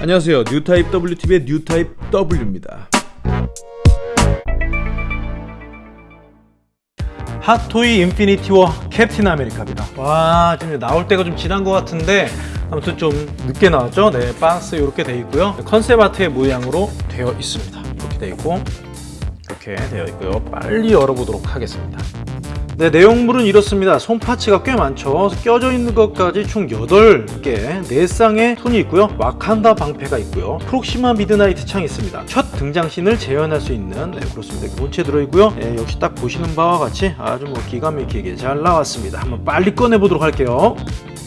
안녕하세요. 뉴타입 WTV의 뉴타입 W입니다. 핫토이 인피니티워 캡틴 아메리카입니다. 와 지금 나올 때가 좀 지난 것 같은데 아무튼 좀 늦게 나왔죠? 네 박스 이렇게 돼 있고요. concept art의 모양으로 되어 있습니다. 이렇게 돼 있고 이렇게 되어 있고요. 빨리 열어보도록 하겠습니다 네, 내용물은 이렇습니다. 손parts가 꽤 많죠. 껴져 있는 것까지 총 8개, 4쌍의 손이 있고요. 와칸다 방패가 있고요. 프록시마 미드나이트 창이 있습니다. 첫 등장신을 재현할 수 있는 네, 그렇습니다. 본체 들어있고요. 네, 역시 딱 보시는 바와 같이 아주 뭐 기가 막히게 잘 나왔습니다. 한번 빨리 꺼내보도록 할게요.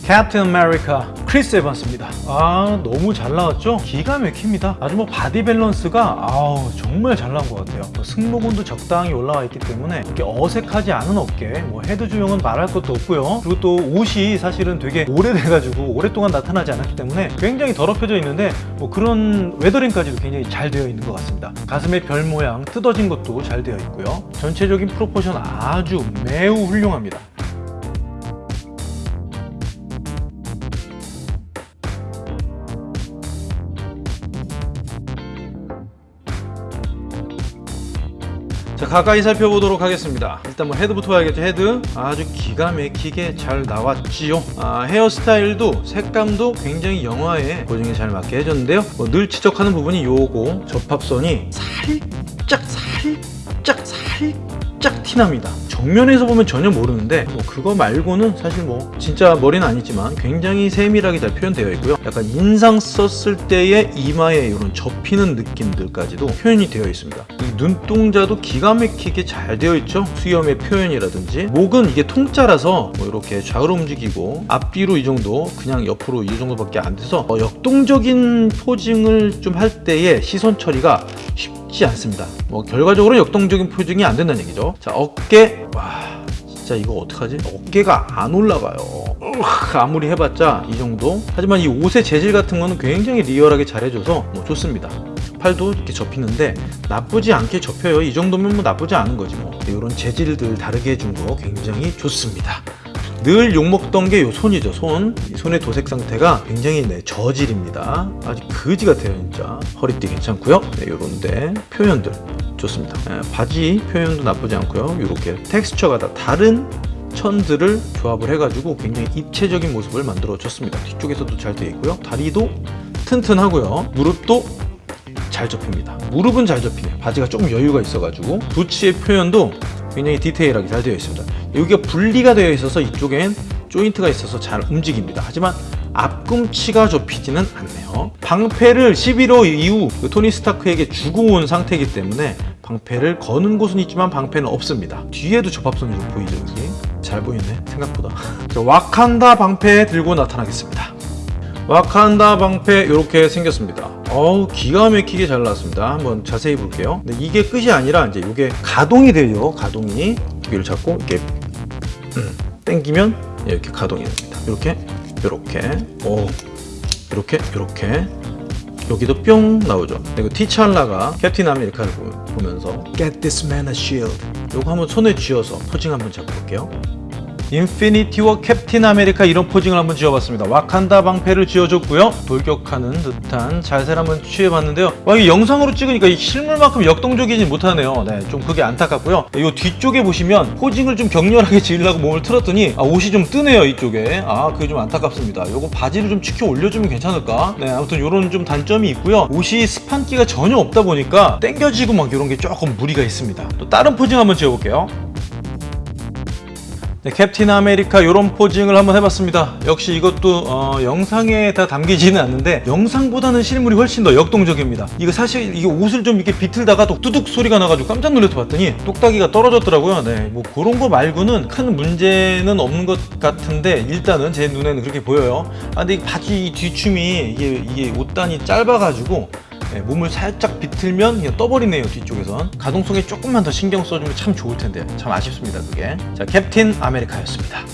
캡틴 아메리카 크리스 에반스입니다. 아 너무 잘 나왔죠? 기가 막힙니다. 아주 뭐 body 밸런스가 아우 정말 잘 나온 것 같아요. 뭐 승모근도 적당히 올라와 있기 때문에 이렇게 어색하지 않은 어깨 뭐 헤드 주형은 말할 것도 없고요. 그리고 또 옷이 사실은 되게 오래돼가지고 오랫동안 나타나지 않았기 때문에 굉장히 더럽혀져 있는데 뭐 그런 weathering까지도 굉장히 잘 되어 있는 것 같습니다. 가슴의 별 모양 뜯어진 것도 잘 되어 있고요. 전체적인 proportion 아주 매우 훌륭합니다 자 가까이 살펴보도록 하겠습니다. 일단 뭐 헤드부터 봐야겠죠. 헤드. 아주 기가 막히게 잘 나왔지요. 아, 헤어스타일도 색감도 굉장히 영화에 고증에 잘 맞게 해줬는데요. 뭐 늘 지적하는 부분이 요거 접합선이 살짝 살짝 살짝 티납니다 정면에서 보면 전혀 모르는데 뭐 그거 말고는 사실 뭐 진짜 머리는 아니지만 굉장히 세밀하게 잘 표현되어 있고요. 약간 인상 썼을 때의 이마에 이런 접히는 느낌들까지도 표현이 되어 있습니다. 이 눈동자도 기가 막히게 잘 되어 있죠? 수염의 표현이라든지. 목은 이게 통짜라서 뭐 이렇게 좌우로 움직이고 앞뒤로 이 정도 그냥 옆으로 이 정도밖에 안 돼서 어 역동적인 posing을 좀 할 때의 시선 처리가 쉽 지 않습니다. 뭐 결과적으로 역동적인 포징이 안 된다는 얘기죠. 자 어깨. 와 진짜 이거 어떡하지? 어깨가 안 올라가요. 아무리 해봤자 이 정도. 하지만 이 옷의 재질 같은 거는 굉장히 리얼하게 잘 해줘서 뭐 좋습니다. 팔도 이렇게 접히는데 나쁘지 않게 접혀요. 이 정도면 뭐 나쁘지 않은 거지 뭐. 이런 재질들 다르게 해준 거 굉장히 좋습니다 늘 욕먹던 게 요 손이죠 손. 손의 도색 상태가 굉장히 네, 저질입니다. 아주 거지 같아요 진짜. 허리띠 괜찮고요. 네, 요런데 표현들. 좋습니다. 네, 바지 표현도 나쁘지 않고요. 이렇게 텍스처가 다 다른 천들을 조합을 해가지고 굉장히 입체적인 모습을 만들어 줬습니다. 뒤쪽에서도 잘 되어 있고요. 다리도 튼튼하고요. 무릎도 잘 접힙니다. 무릎은 잘 접히네요. 바지가 조금 여유가 있어가지고 부츠의 표현도 굉장히 디테일하게 잘 되어 있습니다 여기가 분리가 되어 있어서 이쪽엔 조인트가 있어서 잘 움직입니다. 하지만 앞꿈치가 접히지는 않네요. 방패를 11호 이후 그 토니 스타크에게 주고 온 상태이기 때문에 방패를 거는 곳은 있지만 방패는 없습니다. 뒤에도 접합선이 좀 보이죠 여기? 잘 보이네 생각보다. 자, 와칸다 방패 들고 나타나겠습니다. 와칸다 방패 이렇게 생겼습니다. 어우 기가 막히게 잘 나왔습니다. 한번 자세히 볼게요. 근데 이게 끝이 아니라 이제 이게 가동이 돼요 가동이. 여기를 잡고 이렇게 음, 당기면 이렇게 가동이 됩니다. 이렇게 이렇게. 오. 이렇게 이렇게. 여기도 뿅 나오죠. 그리고 티찰라가 캡틴 아메리카를 보면서 Get this man a shield. 요거 한번 손에 쥐어서 posing 한번 잡아볼게요 인피니티워 캡틴 아메리카 이런 posing을 한번 지어봤습니다. 와칸다 방패를 지어줬고요. 돌격하는 듯한 자세를 한번 취해봤는데요. 와, 이 영상으로 찍으니까 이 실물만큼 역동적이지 못하네요. 네, 좀 그게 안타깝고요. 이 뒤쪽에 보시면 posing을 좀 격렬하게 지으려고 몸을 틀었더니 아, 옷이 좀 뜨네요 이쪽에. 아 그게 좀 안타깝습니다. 요거 바지를 좀 치켜 올려주면 괜찮을까? 네 아무튼 요런 좀 단점이 있고요. 옷이 스판기가 전혀 없다 보니까 땡겨지고 막 이런 게 조금 무리가 있습니다. 또 다른 posing 한번 지어볼게요 네, 캡틴 아메리카 이런 posing을 한번 해봤습니다. 역시 이것도 어, 영상에 다 담기지는 않는데 영상보다는 실물이 훨씬 더 역동적입니다. 이거 사실 이게 옷을 좀 이렇게 비틀다가 또 뚜둑 소리가 나가지고 깜짝 놀라서 봤더니 똑딱이가 떨어졌더라고요. 네, 뭐 그런 거 말고는 큰 문제는 없는 것 같은데 일단은 제 눈에는 그렇게 보여요. 아 근데 이 바지 뒤춤이 이게, 이게 옷단이 짧아가지고 네, 몸을 살짝 비틀면 그냥 떠버리네요 뒤쪽에선. 가동성에 조금만 더 신경 써주면 참 좋을 텐데. 참 아쉽습니다 그게. 자 캡틴 아메리카였습니다